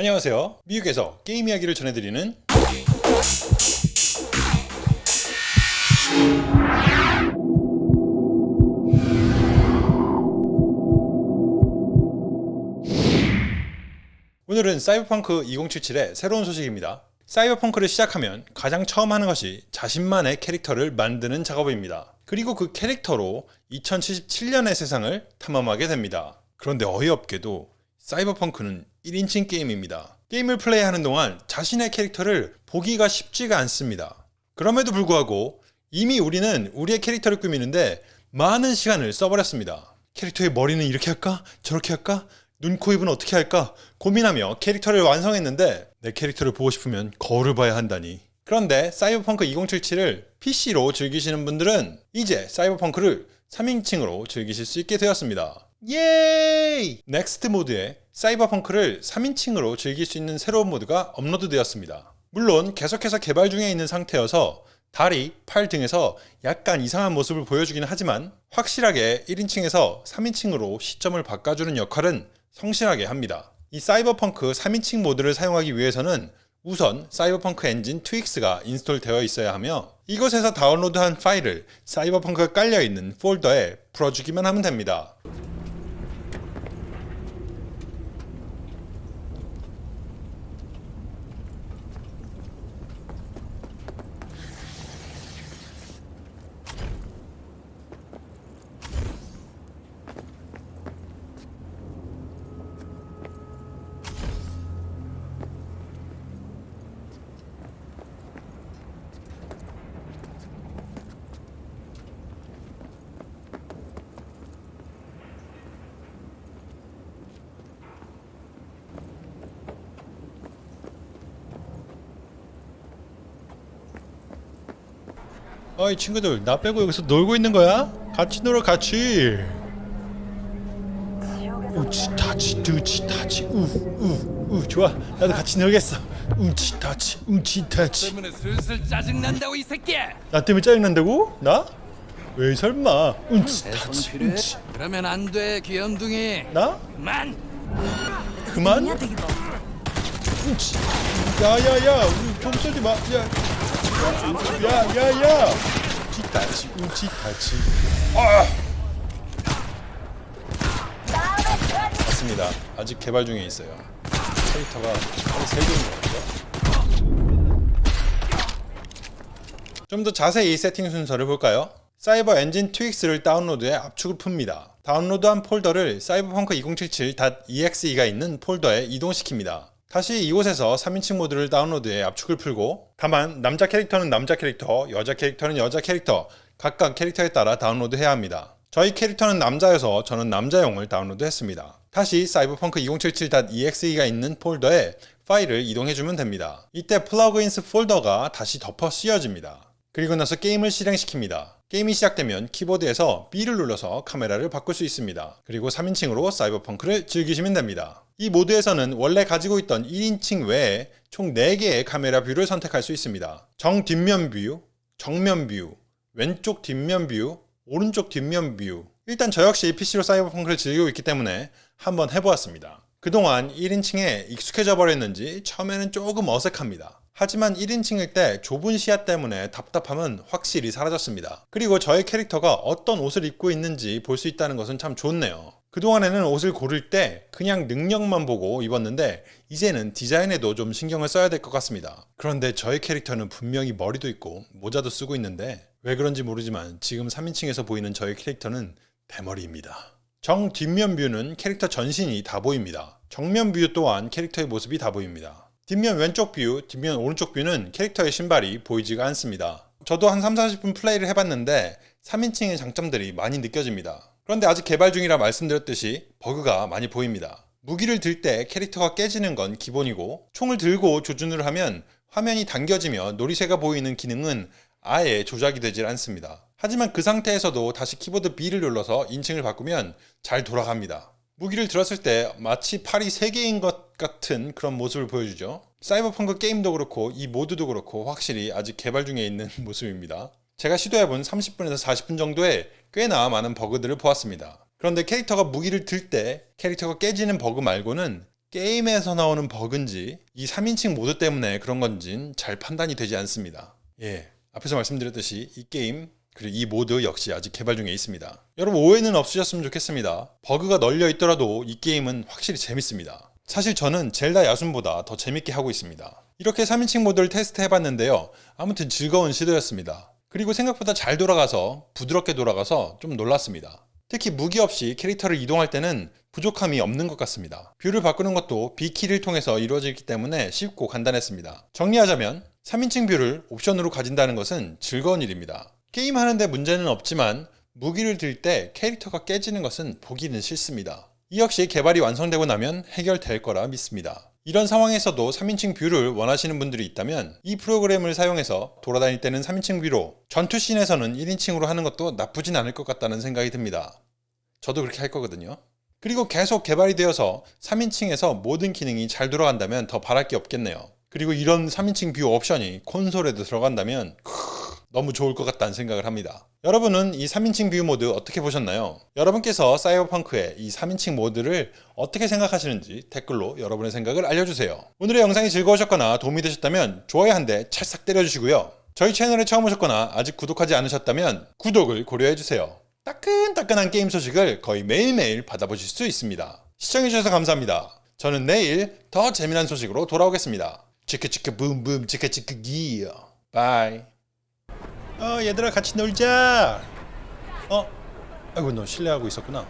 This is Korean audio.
안녕하세요. 미국에서 게임 이야기를 전해드리는 오늘은 사이버펑크 2077의 새로운 소식입니다. 사이버펑크를 시작하면 가장 처음 하는 것이 자신만의 캐릭터를 만드는 작업입니다. 그리고 그 캐릭터로 2077년의 세상을 탐험하게 됩니다. 그런데 어이없게도 사이버펑크는 1인칭 게임입니다. 게임을 플레이하는 동안 자신의 캐릭터를 보기가 쉽지가 않습니다. 그럼에도 불구하고 이미 우리는 우리의 캐릭터를 꾸미는데 많은 시간을 써버렸습니다. 캐릭터의 머리는 이렇게 할까? 저렇게 할까? 눈, 코, 입은 어떻게 할까? 고민하며 캐릭터를 완성했는데 내 캐릭터를 보고 싶으면 거울을 봐야 한다니. 그런데 사이버펑크 2077을 PC로 즐기시는 분들은 이제 사이버펑크를 3인칭으로 즐기실 수 있게 되었습니다. 예이! 넥스트 모드에 사이버펑크를 3인칭으로 즐길 수 있는 새로운 모드가 업로드되었습니다. 물론 계속해서 개발 중에 있는 상태여서 다리, 팔 등에서 약간 이상한 모습을 보여주긴 하지만 확실하게 1인칭에서 3인칭으로 시점을 바꿔주는 역할은 성실하게 합니다. 이 사이버펑크 3인칭 모드를 사용하기 위해서는 우선 사이버 Engine Tweaks가 인스톨 되어 있어야 하며 이것에서 다운로드한 파일을 사이버펑크가 깔려있는 폴더에 풀어주기만 하면 됩니다. 어이 친구들 나 빼고 여기서 놀고 있는 거야? 같이 놀아 같이 우치 타치 두치 타치 우우우 좋아 나도 같이 놀겠어 우치 타치 우치 타치 때문에 슬슬 짜증 난다고 이 새끼야. 나 때문에 짜증난다고? 나? 왜 설마 타치 필요해? 우치 그러면 안 돼, 귀염둥이. 나? 만. 그만? 우치 야야야 우리 좀 쏘지 마 야. 야야야 치타치 우치타치 아! 맞습니다. 아직 개발 중에 있어요. 캐릭터가 한 3개인 것 같죠 좀 더 자세히 세팅 순서를 볼까요? 사이버 Engine Tweaks를 다운로드해 압축을 풉니다. 다운로드한 폴더를 사이버펑크 2077.exe가 있는 폴더에 이동시킵니다 다시 이곳에서 3인칭 모드를 다운로드해 압축을 풀고 다만 남자 캐릭터는 남자 캐릭터, 여자 캐릭터는 여자 캐릭터 각각 캐릭터에 따라 다운로드해야 합니다. 저희 캐릭터는 남자여서 저는 남자용을 다운로드했습니다. 다시 사이버펑크 2077.exe가 있는 폴더에 파일을 이동해주면 됩니다. 이때 plugins 폴더가 다시 덮어 씌워집니다. 그리고 나서 게임을 실행시킵니다. 게임이 시작되면 키보드에서 B를 눌러서 카메라를 바꿀 수 있습니다. 그리고 3인칭으로 사이버펑크를 즐기시면 됩니다. 이 모드에서는 원래 가지고 있던 1인칭 외에 총 4개의 카메라 view를 선택할 수 있습니다. 정 뒷면 view, 정면 view, 왼쪽 뒷면 view, 오른쪽 뒷면 view 일단 저 역시 PC로 사이버펑크를 즐기고 있기 때문에 한번 해보았습니다. 그동안 1인칭에 익숙해져 버렸는지 처음에는 조금 어색합니다. 하지만 1인칭일 때 좁은 시야 때문에 답답함은 확실히 사라졌습니다. 그리고 저의 캐릭터가 어떤 옷을 입고 있는지 볼 수 있다는 것은 참 좋네요. 그동안에는 옷을 고를 때 그냥 능력만 보고 입었는데 이제는 디자인에도 좀 신경을 써야 될 것 같습니다. 그런데 저의 캐릭터는 분명히 머리도 있고 모자도 쓰고 있는데 왜 그런지 모르지만 지금 3인칭에서 보이는 저의 캐릭터는 대머리입니다. 정 뒷면 view는 캐릭터 전신이 다 보입니다. 정면 view 또한 캐릭터의 모습이 다 보입니다. 뒷면 왼쪽 view, 뒷면 오른쪽 view는 캐릭터의 신발이 보이지가 않습니다. 저도 한 3, 40분 플레이를 해봤는데 3인칭의 장점들이 많이 느껴집니다. 그런데 아직 개발 중이라 말씀드렸듯이 버그가 많이 보입니다. 무기를 들 때 캐릭터가 깨지는 건 기본이고 총을 들고 조준을 하면 화면이 당겨지며 노리쇠가 보이는 기능은 아예 조작이 되질 않습니다. 하지만 그 상태에서도 다시 키보드 B를 눌러서 인칭을 바꾸면 잘 돌아갑니다. 무기를 들었을 때 마치 팔이 3개인 것 같은 그런 모습을 보여주죠. 사이버펑크 게임도 그렇고 이 모드도 그렇고 확실히 아직 개발 중에 있는 모습입니다. 제가 시도해본 30분에서 40분 정도에 꽤나 많은 버그들을 보았습니다. 그런데 캐릭터가 무기를 들 때 캐릭터가 깨지는 버그 말고는 게임에서 나오는 버그인지 이 3인칭 모드 때문에 그런 건진 잘 판단이 되지 않습니다. 예, 앞에서 말씀드렸듯이 이 게임 그리고 이 모드 역시 아직 개발 중에 있습니다. 여러분 오해는 없으셨으면 좋겠습니다. 버그가 널려 있더라도 이 게임은 확실히 재밌습니다. 사실 저는 젤다 야숨보다 더 재밌게 하고 있습니다. 이렇게 3인칭 모드를 테스트 해봤는데요. 아무튼 즐거운 시도였습니다. 그리고 생각보다 잘 돌아가서 부드럽게 돌아가서 좀 놀랐습니다. 특히 무기 없이 캐릭터를 이동할 때는 부족함이 없는 것 같습니다. view를 바꾸는 것도 B키를 통해서 이루어지기 때문에 쉽고 간단했습니다. 정리하자면 3인칭 view를 옵션으로 가진다는 것은 즐거운 일입니다. 게임 하는데 문제는 없지만 무기를 들 때 캐릭터가 깨지는 것은 보기는 싫습니다. 이 역시 개발이 완성되고 나면 해결될 거라 믿습니다. 이런 상황에서도 3인칭 view를 원하시는 분들이 있다면 이 프로그램을 사용해서 돌아다닐 때는 3인칭 view로 전투씬에서는 1인칭으로 하는 것도 나쁘진 않을 것 같다는 생각이 듭니다. 저도 그렇게 할 거거든요. 그리고 계속 개발이 되어서 3인칭에서 모든 기능이 잘 돌아간다면 더 바랄 게 없겠네요. 그리고 이런 3인칭 view 옵션이 콘솔에도 들어간다면 너무 좋을 것 같다는 생각을 합니다. 여러분은 이 3인칭 view 모드 어떻게 보셨나요? 여러분께서 사이버펑크의 이 3인칭 모드를 어떻게 생각하시는지 댓글로 여러분의 생각을 알려주세요. 오늘의 영상이 즐거우셨거나 도움이 되셨다면 좋아요 한 대 찰싹 때려주시고요. 저희 채널에 처음 오셨거나 아직 구독하지 않으셨다면 구독을 고려해주세요. 따끈따끈한 게임 소식을 거의 매일매일 받아보실 수 있습니다. 시청해주셔서 감사합니다. 저는 내일 더 재미난 소식으로 돌아오겠습니다. 치크치크 붐붐 치크치크 기어 bye 어 얘들아 같이 놀자 어? 아이고 너 실례하고 있었구나